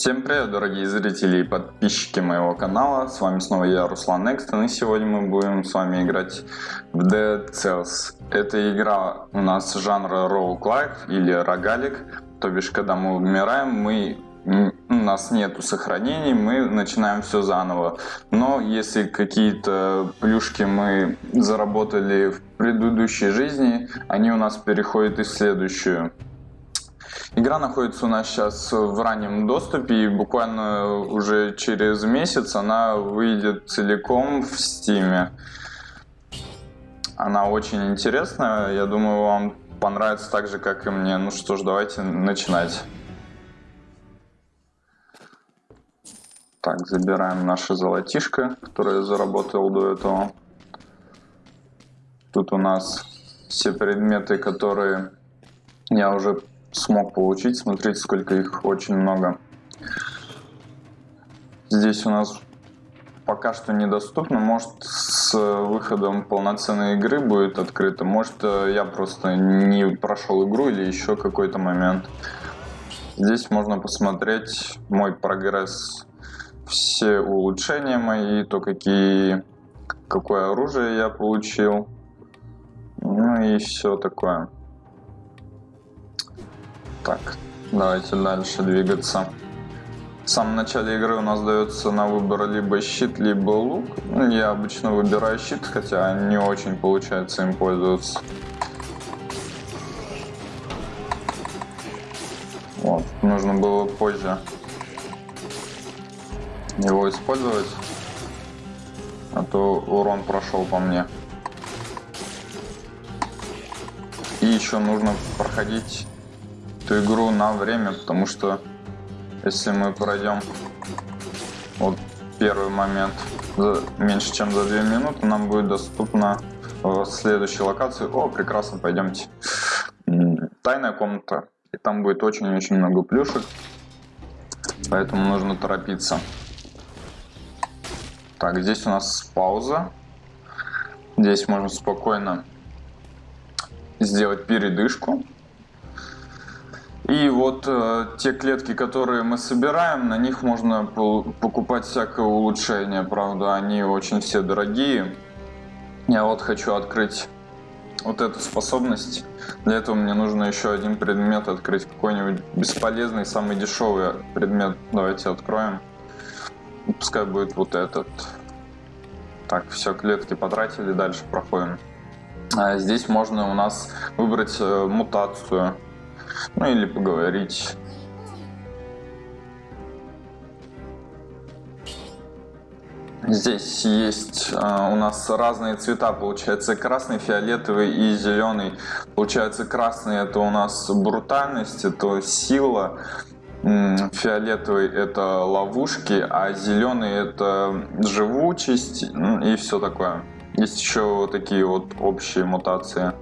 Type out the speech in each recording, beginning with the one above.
Всем привет, дорогие зрители и подписчики моего канала. С вами снова я, Руслан Экстон, и сегодня мы будем с вами играть в Dead Cells. Эта игра у нас жанра roguelike или рогалик, то бишь, когда мы умираем, мы у нас нету сохранений, мы начинаем все заново. Но если какие-то плюшки мы заработали в предыдущей жизни, они у нас переходят и в следующую. Игра находится у нас сейчас в раннем доступе и буквально уже через месяц она выйдет целиком в Steam. Она очень интересная, я думаю вам понравится так же как и мне. Ну что ж, давайте начинать. Так, забираем наше золотишко, которое я заработал до этого. Тут у нас все предметы, которые я уже смог получить. Смотрите, сколько их очень много. Здесь у нас пока что недоступно. Может, с выходом полноценной игры будет открыто. Может, я просто не прошел игру или еще какой-то момент. Здесь можно посмотреть мой прогресс, все улучшения мои, то какие, какое оружие я получил. Ну и все такое. Так, давайте дальше двигаться. В самом начале игры у нас дается на выбор либо щит, либо лук. Ну, я обычно выбираю щит, хотя не очень получается им пользоваться. Вот, нужно было позже его использовать, а то урон прошел по мне. И еще нужно проходить эту игру на время, потому что если мы пройдем вот первый момент за меньше чем за 2 минуты, нам будет доступно в следующей локации. О, прекрасно, пойдемте. Тайная комната. И там будет очень-очень много плюшек. Поэтому нужно торопиться. Так, здесь у нас пауза. Здесь можно спокойно сделать передышку. И вот э, те клетки, которые мы собираем, на них можно покупать всякое улучшение. Правда, они очень все дорогие. Я вот хочу открыть вот эту способность. Для этого мне нужно еще один предмет открыть. Какой-нибудь бесполезный, самый дешевый предмет. Давайте откроем. Пускай будет вот этот. Так, все, клетки потратили, дальше проходим. А здесь можно у нас выбрать э, мутацию. Ну или поговорить. Здесь есть э, у нас разные цвета, получается красный, фиолетовый и зеленый. Получается красный это у нас брутальность, это сила, фиолетовый это ловушки, а зеленый это живучесть и все такое. Есть еще такие вот общие мутации.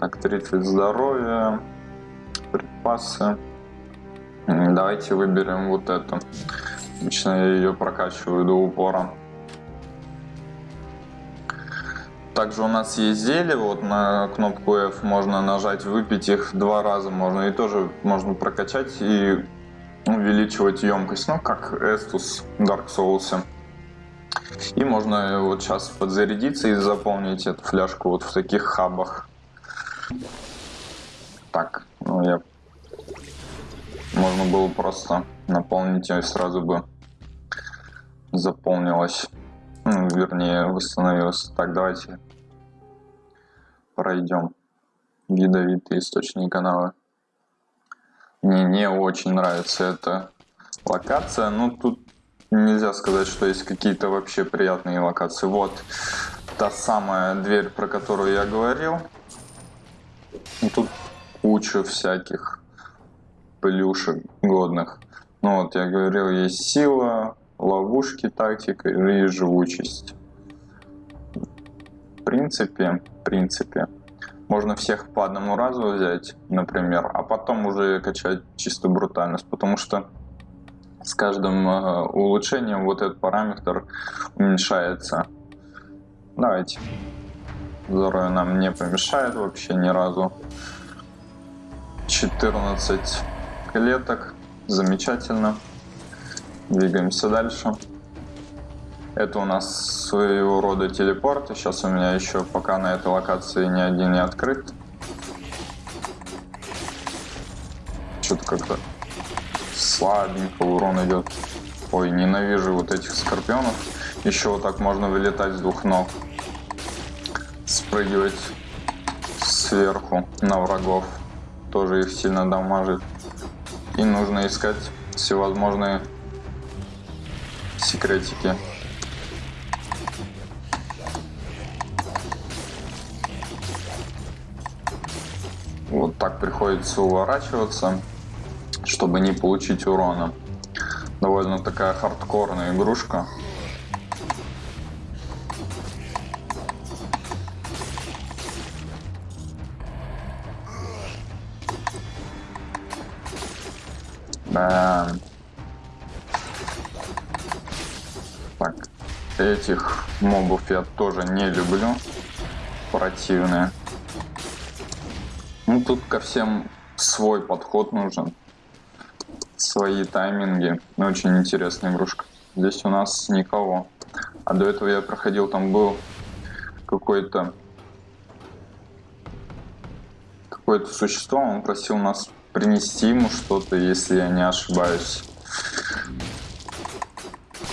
Так, 30 здоровья припасы. Давайте выберем вот эту. Обычно я ее прокачиваю до упора. Также у нас есть зелье, вот на кнопку F можно нажать, выпить их два раза можно. И тоже можно прокачать и увеличивать емкость, ну как Estus Dark Souls. И можно вот сейчас подзарядиться и заполнить эту фляжку вот в таких хабах. Так, ну, я... Можно было просто наполнить и сразу бы заполнилось. Ну, вернее, восстановилось. Так, давайте пройдем ядовитые источники канала. Мне не очень нравится эта локация. Ну, тут нельзя сказать, что есть какие-то вообще приятные локации. Вот та самая дверь, про которую я говорил. И тут кучу всяких плюшек годных. Ну вот, я говорил, есть сила, ловушки, тактика и живучесть. В принципе, в принципе, можно всех по одному разу взять, например, а потом уже качать чисто брутальность, потому что с каждым э, улучшением вот этот параметр уменьшается. Давайте. Здоровье нам не помешает вообще ни разу. 14 клеток. Замечательно. Двигаемся дальше. Это у нас своего рода телепорт. Сейчас у меня еще пока на этой локации ни один не открыт. Что-то как-то слабенько урон идет. Ой, ненавижу вот этих скорпионов. Еще вот так можно вылетать с двух ног. Спрыгивать сверху на врагов. Тоже их сильно дамажит. И нужно искать всевозможные секретики. Вот так приходится уворачиваться, чтобы не получить урона. Довольно такая хардкорная игрушка. Да. Так, этих мобов я тоже не люблю. Противные. Ну, тут ко всем свой подход нужен. Свои тайминги. Очень интересная игрушка. Здесь у нас никого. А до этого я проходил, там был какой-то какое-то существо, он просил нас принести ему что-то, если я не ошибаюсь.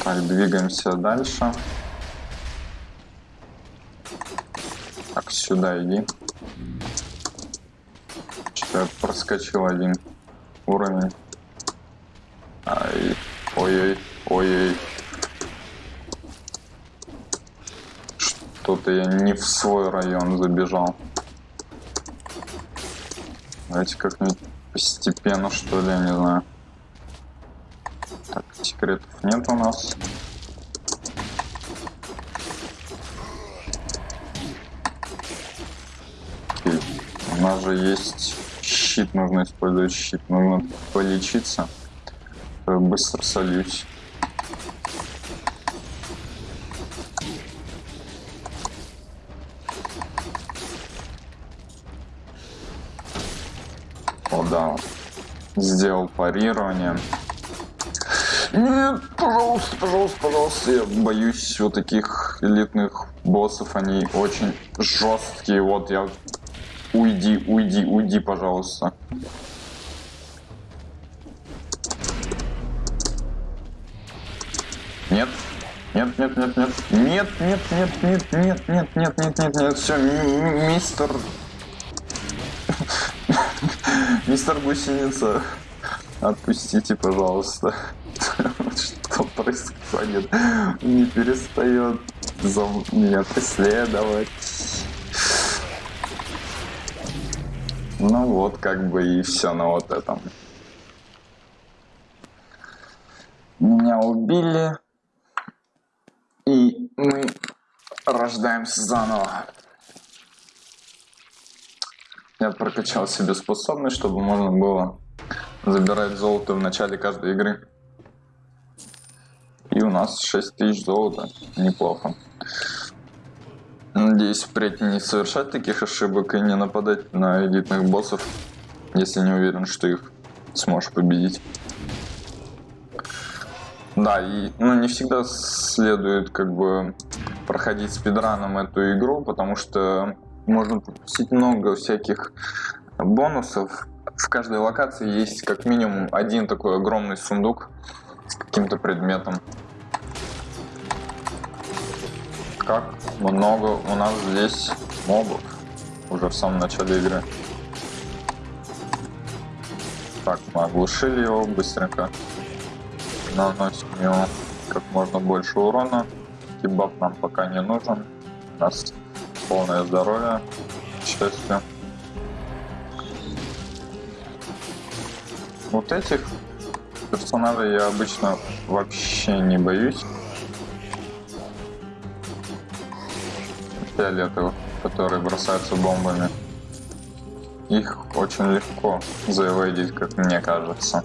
Так, двигаемся дальше. Так, сюда иди. Что я проскочил один уровень. Ай, ой-ой, ой-ой. Что-то я не в свой район забежал. Давайте как-нибудь постепенно, что ли, я не знаю. Так, секретов нет у нас. Окей. У нас же есть щит, нужно использовать щит, нужно полечиться. Быстро сольюсь. Да, сделал парирование. Нет, пожалуйста, пожалуйста, пожалуйста, я боюсь вот таких элитных боссов, они очень жесткие, вот я... Уйди, уйди, уйди, пожалуйста. Нет, нет, нет, нет, нет, нет, нет, нет, нет, нет, нет, нет, нет, нет, нет, все, мистер Мистер Гусеница, отпустите, пожалуйста. Что происходит? Не перестает за меня преследовать. Ну вот, как бы и все на вот этом. Меня убили. И мы рождаемся заново. Я прокачал себе способность, чтобы можно было забирать золото в начале каждой игры. И у нас 6000 золота. Неплохо. Надеюсь, впредь не совершать таких ошибок и не нападать на элитных боссов, если не уверен, что их сможешь победить. Да, и ну, не всегда следует как бы проходить спидраном эту игру, потому что можно пропустить много всяких бонусов. В каждой локации есть как минимум один такой огромный сундук с каким-то предметом. Как много у нас здесь мобов уже в самом начале игры. Так, мы оглушили его быстренько. Наносим ему как можно больше урона. Кебаб нам пока не нужен. У нас полное здоровье, счастье. Вот этих персонажей я обычно вообще не боюсь. Фиолетовых, которые бросаются бомбами. Их очень легко заэвейдить, как мне кажется.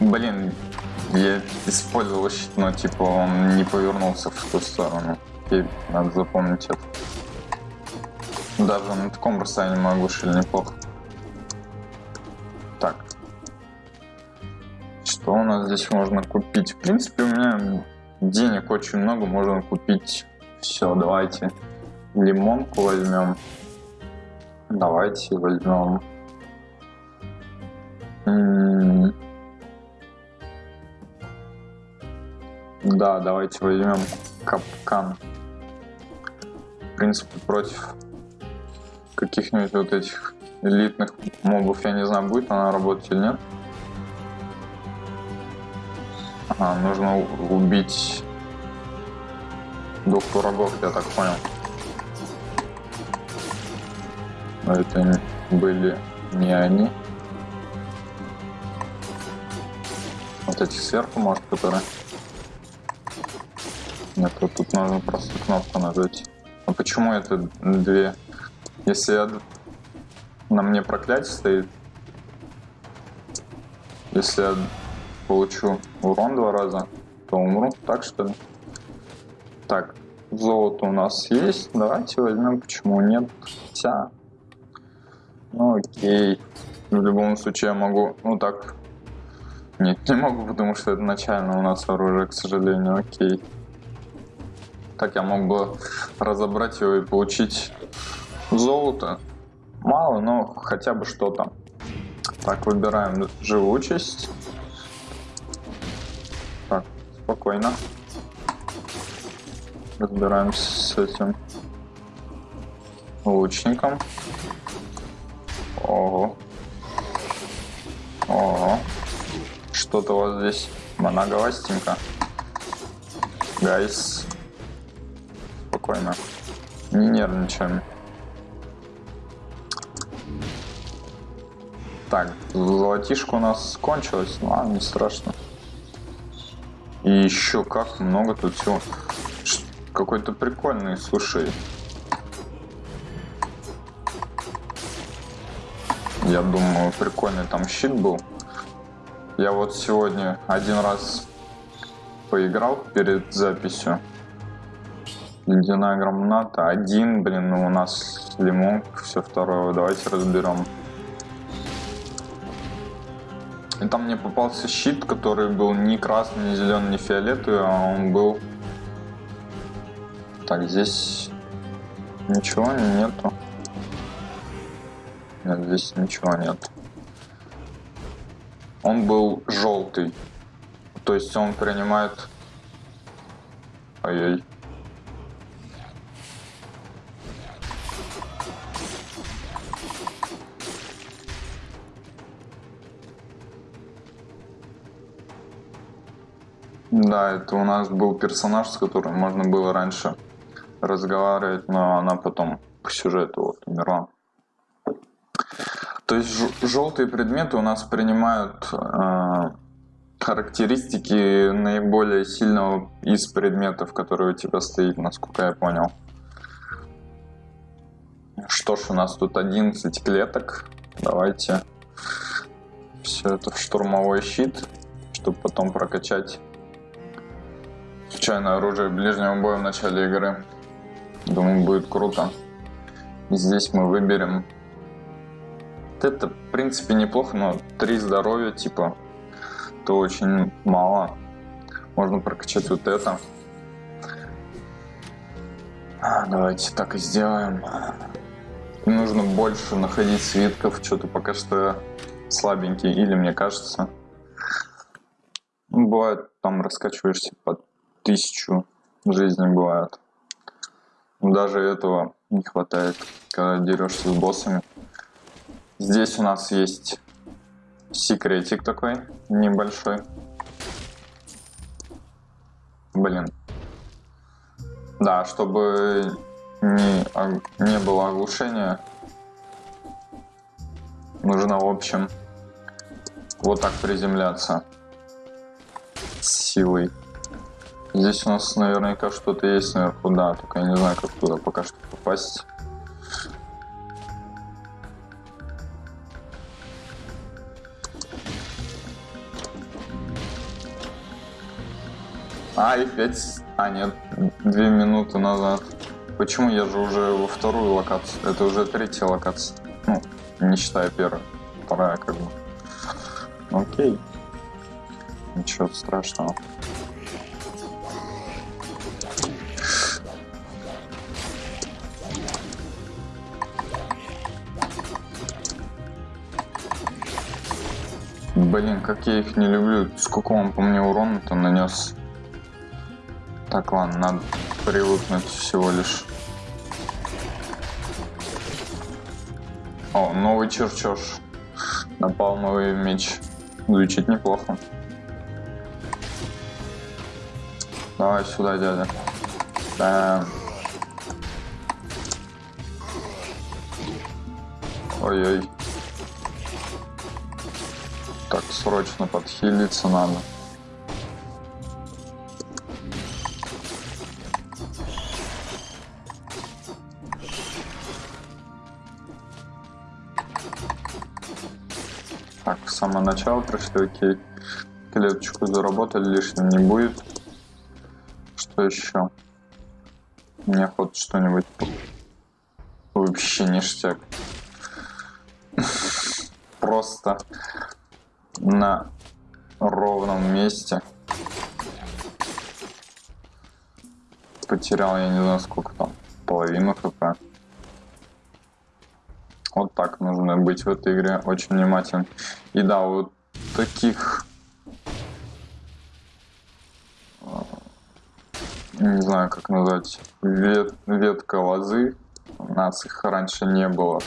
Блин, я использовал щит, но типа он не повернулся в ту сторону. И надо запомнить это. Даже на таком расстоянии могу шили неплохо. Так. Что у нас здесь можно купить? В принципе, у меня денег очень много, можно купить все. Давайте лимонку возьмем. Давайте возьмем. Да, давайте возьмем капкан. В принципе, против каких-нибудь вот этих элитных мобов, я не знаю, будет она работать или нет. А, нужно убить двух врагов, я так понял. Но это были не они. Вот эти сверху, может, которые... Вот тут нужно просто кнопку нажать. А почему это две? Если я... на мне проклятие стоит, если я получу урон два раза, то умру. Так что ли? Так, золото у нас есть. Давайте возьмем, почему нет. Хотя... Ну окей. В любом случае я могу... Ну так... Нет, не могу, потому что это начально у нас оружие, к сожалению. Окей. Так я мог бы разобрать его и получить золото. Мало, но хотя бы что-то. Так, выбираем живучесть. Так, спокойно. Разбираемся с этим лучником. Ого. Ого. Что-то у вас здесь многовастенько. Гайс. Спокойно. Не нервничаем. Так, золотишко у нас кончилось, но ладно, не страшно. И еще как много тут всего. Какой-то прикольный, слушай. Я думаю, прикольный там щит был. Я вот сегодня один раз поиграл перед записью. Ледяная граната. Один, блин, ну у нас лимон, все второе. Давайте разберем. И там мне попался щит, который был не красный, не зеленый, не фиолетовый, а он был... Так, здесь ничего нету. Нет, здесь ничего нет. Он был желтый. То есть он принимает... Ой-ой. Да, это у нас был персонаж, с которым можно было раньше разговаривать, но она потом по сюжету вот умерла. То есть желтые предметы у нас принимают э, характеристики наиболее сильного из предметов, которые у тебя стоит, насколько я понял. Что ж, у нас тут 11 клеток. Давайте все это в штурмовой щит, чтобы потом прокачать Случайное оружие ближнего боя в начале игры. Думаю, будет круто. Здесь мы выберем... Это, в принципе, неплохо, но три здоровья, типа, то очень мало. Можно прокачать вот это. А, давайте так и сделаем. Нужно больше находить свитков, что-то пока что слабенький, или мне кажется. Бывает, там раскачиваешься под тысячу жизней бывает. Даже этого не хватает, когда дерешься с боссами. Здесь у нас есть секретик такой небольшой. Блин. Да, чтобы не, не было оглушения, нужно, в общем, вот так приземляться силой. Здесь у нас наверняка что-то есть наверху, да, только я не знаю, как туда пока что попасть. А, и пять... А, нет, две минуты назад. Почему? Я же уже во вторую локацию. Это уже третья локация. Ну, не считая первой. Вторая, как бы. Окей. ничего страшного. Блин, как я их не люблю. Сколько он по мне урона-то нанес? Так, ладно, надо привыкнуть всего лишь. О, новый черчеж. Напалмовый меч. Звучит неплохо. Давай сюда, дядя. Бэм. Ой-ой. Так, срочно подхилиться надо. Самого начала пришли, окей. Клеточку заработали, лишним не будет. Что еще? Мне хоть что-нибудь вообще ништяк. Просто на ровном месте. Потерял, я не знаю, сколько там, половину хп. Вот так нужно быть в этой игре, очень внимательным. И да, вот таких... А, не знаю, как назвать, вет, ветка лозы. У нас их раньше не было.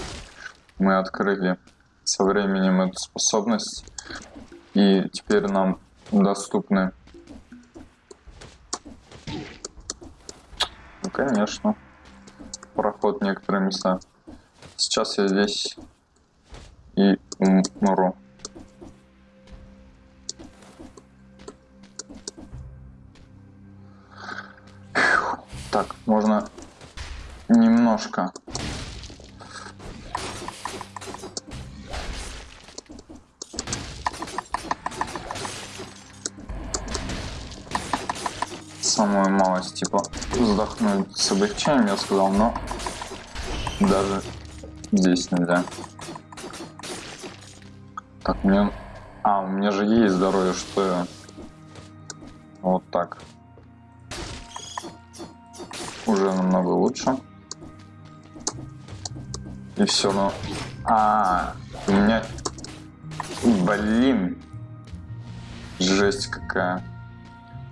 Мы открыли со временем эту способность. И теперь нам доступны. Ну, конечно. Проход некоторые места. Сейчас я здесь и умру. Так, можно немножко самую малость, типа, вздохнуть с облегчением, я сказал, но даже здесь нельзя. Так, мне... А, у меня же есть здоровье, что я... Вот так. Уже намного лучше. И все, но... А, у меня... Блин. Жесть какая.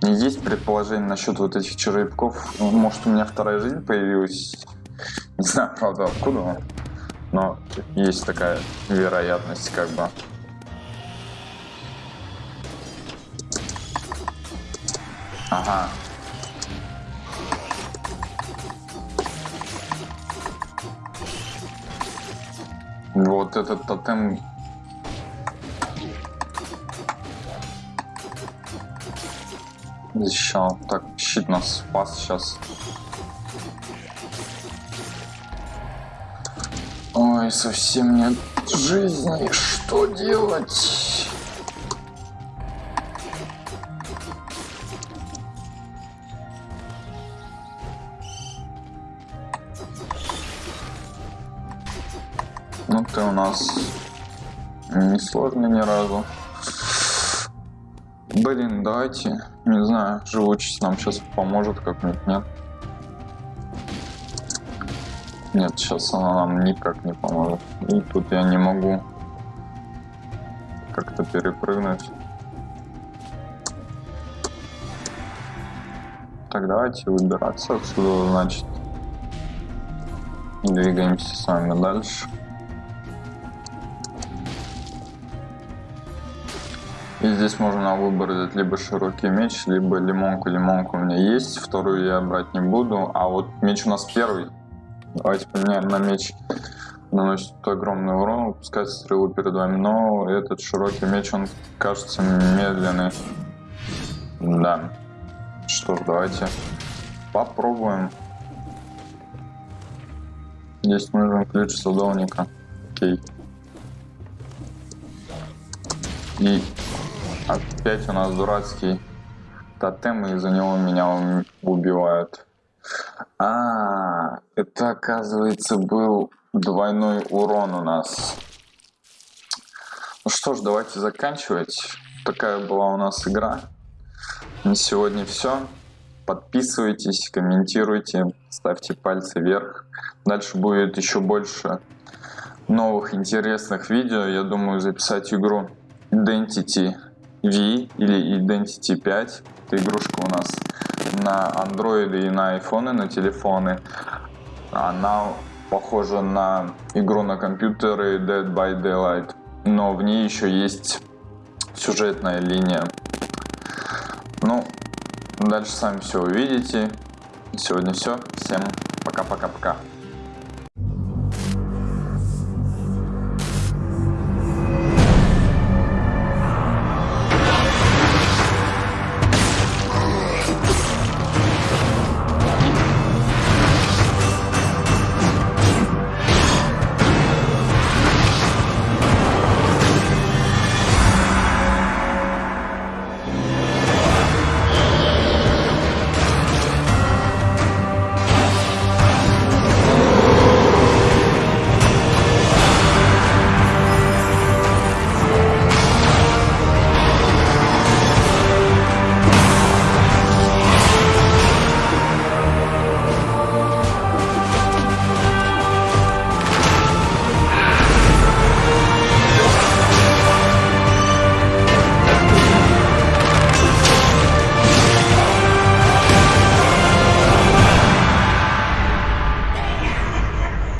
Есть предположение насчет вот этих черепков. Ну, может, у меня вторая жизнь появилась. Не знаю, правда, откуда. Но есть такая вероятность, как бы. Ага. Вот этот тотем защищал. Так, щит нас спас сейчас. Ой, совсем нет жизни. Что делать? Ну ты у нас не сложный ни разу. Блин, давайте, не знаю, живучесть нам сейчас поможет как-нибудь, нет? Нет, сейчас она нам никак не поможет. И тут я не могу как-то перепрыгнуть. Так, давайте выбираться отсюда, значит. Двигаемся с вами дальше. И здесь можно выбор взять либо широкий меч, либо лимонку. Лимонку у меня есть, вторую я брать не буду. А вот меч у нас первый. Давайте поменяем на меч. Наносит огромный урон, выпускает стрелу перед вами. Но этот широкий меч, он кажется медленный. Да. Что ж, давайте попробуем. Здесь нужен ключ садовника. Окей. И Опять у нас дурацкий тотем, и из-за него меня убивают. А, это оказывается был двойной урон у нас. Ну что ж, давайте заканчивать. такая была у нас игра. На сегодня все. Подписывайтесь, комментируйте, ставьте пальцы вверх. Дальше будет еще больше новых интересных видео. Я думаю записать игру Identity V или Identity 5. Это игрушка у нас на Android и на iPhone, на телефоны. Она похожа на игру на компьютеры Dead by Daylight, но в ней еще есть сюжетная линия. Ну, дальше сами все увидите. Сегодня все. Всем пока-пока-пока.